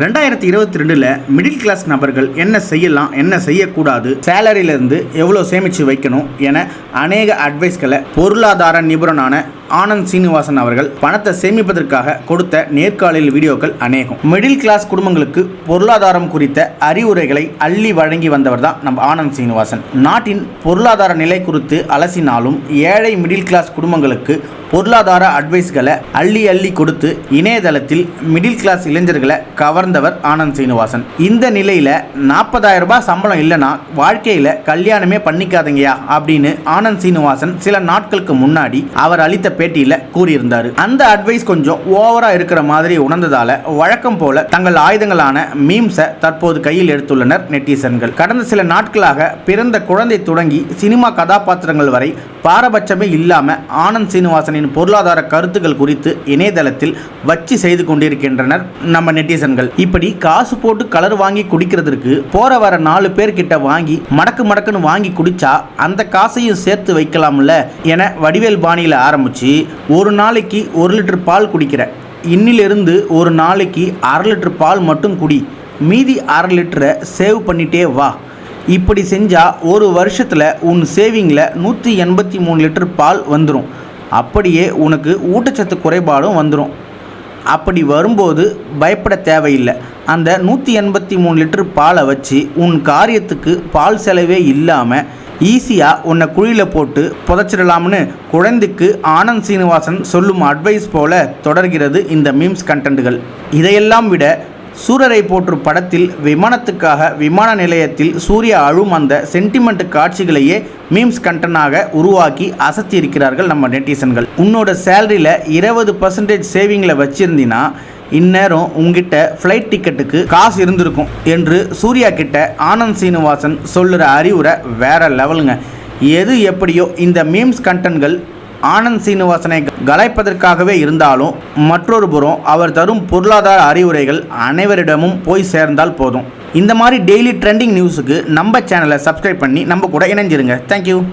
ரெண்டாயிரத்தி இருபத்தி ரெண்டுல மிடில் கிளாஸ் நபர்கள் என்ன செய்யலாம் என்ன செய்யக்கூடாது சேலரியிலிருந்து எவ்வளோ சேமித்து வைக்கணும் என அநேக அட்வைஸ்களை பொருளாதார நிபுணனான ஆனந்த் சீனிவாசன் அவர்கள் பணத்தை சேமிப்பதற்காக கொடுத்த நேர்காணல் வீடியோக்கள் அநேகம். மிடில் கிளாஸ் குடும்பங்களுக்கு பொருளாதாரம் குறித்த அறிவுரைகளை அள்ளி வழங்கி வந்தவர் தான் நம்ம ஆனந்த் சீனிவாசன். நாட்டின் பொருளாதார நிலை குறித்து அலசினாலும் ஏழை மிடில் கிளாஸ் குடும்பங்களுக்கு பொருளாதார அட்வைஸ்களை அள்ளி அள்ளி கொடுத்து இணையதளத்தில் மிடில் கிளாஸ் இளைஞர்களை கவர்ந்தவர் ஆனந்த் சீனிவாசன். இந்த நிலையில் நாற்பதாயிரம் ரூபாய் சம்பளம் இல்லைன்னா வாழ்க்கையில் கல்யாணமே பண்ணிக்காதீங்கயா அப்படின்னு ஆனந்த் சீனிவாசன் சில நாட்களுக்கு முன்னாடி அவர் அளித்த பேட்டியில கூறியிருந்தார். அந்த அட்வைஸ் கொஞ்சம் ஓவரா இருக்கிற மாதிரி உணர்ந்ததால வழக்கம் போல தங்கள் ஆயுதங்களான மீம்ஸை தற்போது கையில் எடுத்துள்ளனர் நெட்டிசன்கள். கடந்த சில நாட்களாக பிறந்த குழந்தை தொடங்கி சினிமா கதாபாத்திரங்கள் வரை பாரபட்சமே இல்லாமல் ஆனந்த் சீனிவாசனின் பொருளாதார கருத்துக்கள் குறித்து இணையதளத்தில் வச்சு செய்து கொண்டிருக்கின்றனர் நம்ம நெட்டிசன்கள். இப்படி காசு போட்டு கலர் வாங்கி குடிக்கிறதுக்கு போற வர நாலு பேர்கிட்ட வாங்கி மடக்கு மடக்குன்னு வாங்கி குடிச்சா அந்த காசையும் சேர்த்து வைக்கலாம்ல என வடிவேல் பாணியில் ஆரம்பிச்சு ஒரு நாளைக்கு ஒரு லிட்டர் பால் குடிக்கிற இன்னிலிருந்து ஒரு நாளைக்கு அரை லிட்டர் பால் மட்டும் குடி மீதி அரை லிட்டரை சேவ் பண்ணிட்டே வா இப்படி செஞ்சால் ஒரு வருஷத்தில் உன் சேவிங்கில் நூற்றி எண்பத்தி மூணு லிட்டர் பால் வந்துடும் அப்படியே உனக்கு ஊட்டச்சத்து குறைபாடும் வந்துடும் அப்படி வரும்போது பயப்பட தேவையில்லை. அந்த நூற்றி எண்பத்தி மூணு லிட்டர் பாலை வச்சு உன் காரியத்துக்கு பால் செலவே இல்லாமல் ஈஸியாக உன்னை குழியில் போட்டு புதைச்சிடலாம்னு குழந்தைக்கு ஆனந்த் சீனிவாசன் சொல்லும் அட்வைஸ் போல தொடர்கிறது இந்த மீம்ஸ் கண்டென்ட்டுகள் இதையெல்லாம் விட சூரரை போற்று படத்தில் விமானத்துக்காக விமான நிலையத்தில் சூர்யா அழும் அந்த சென்டிமெண்ட் காட்சிகளையே மீம்ஸ் கண்டனாக உருவாக்கி அசத்தி இருக்கிறார்கள் நம்ம நெட்டிசன்கள் உன்னோட சேலரியில் இருபது பர்சன்டேஜ் சேவிங்கில் வச்சுருந்தீங்கன்னா இந்நேரம் உங்ககிட்ட ஃப்ளைட் டிக்கெட்டுக்கு காசு இருந்திருக்கும் என்று சூர்யா கிட்ட ஆனந்த் சீனிவாசன் சொல்லுற அறிவுரை வேற லெவலுங்க எது எப்படியோ இந்த மீம்ஸ் கண்டன்கள் ஆனந்த் சீனிவாசனை கலைப்பதற்காகவே இருந்தாலும் மற்றொரு புறம் அவர் தரும் பொருளாதார அறிவுரைகள் அனைவரிடமும் போய் சேர்ந்தால் போதும். இந்த மாதிரி டெய்லி ட்ரெண்டிங் நியூஸுக்கு நம்ம சேனலை சப்ஸ்கிரைப் பண்ணி நம்ம கூட இணைஞ்சிருங்க. தேங்க்யூ